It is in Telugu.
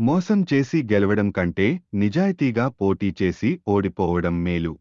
మోసం చేసి గెలవడం కంటే నిజాయితీగా పోటీ చేసి ఓడిపోవడం మేలు.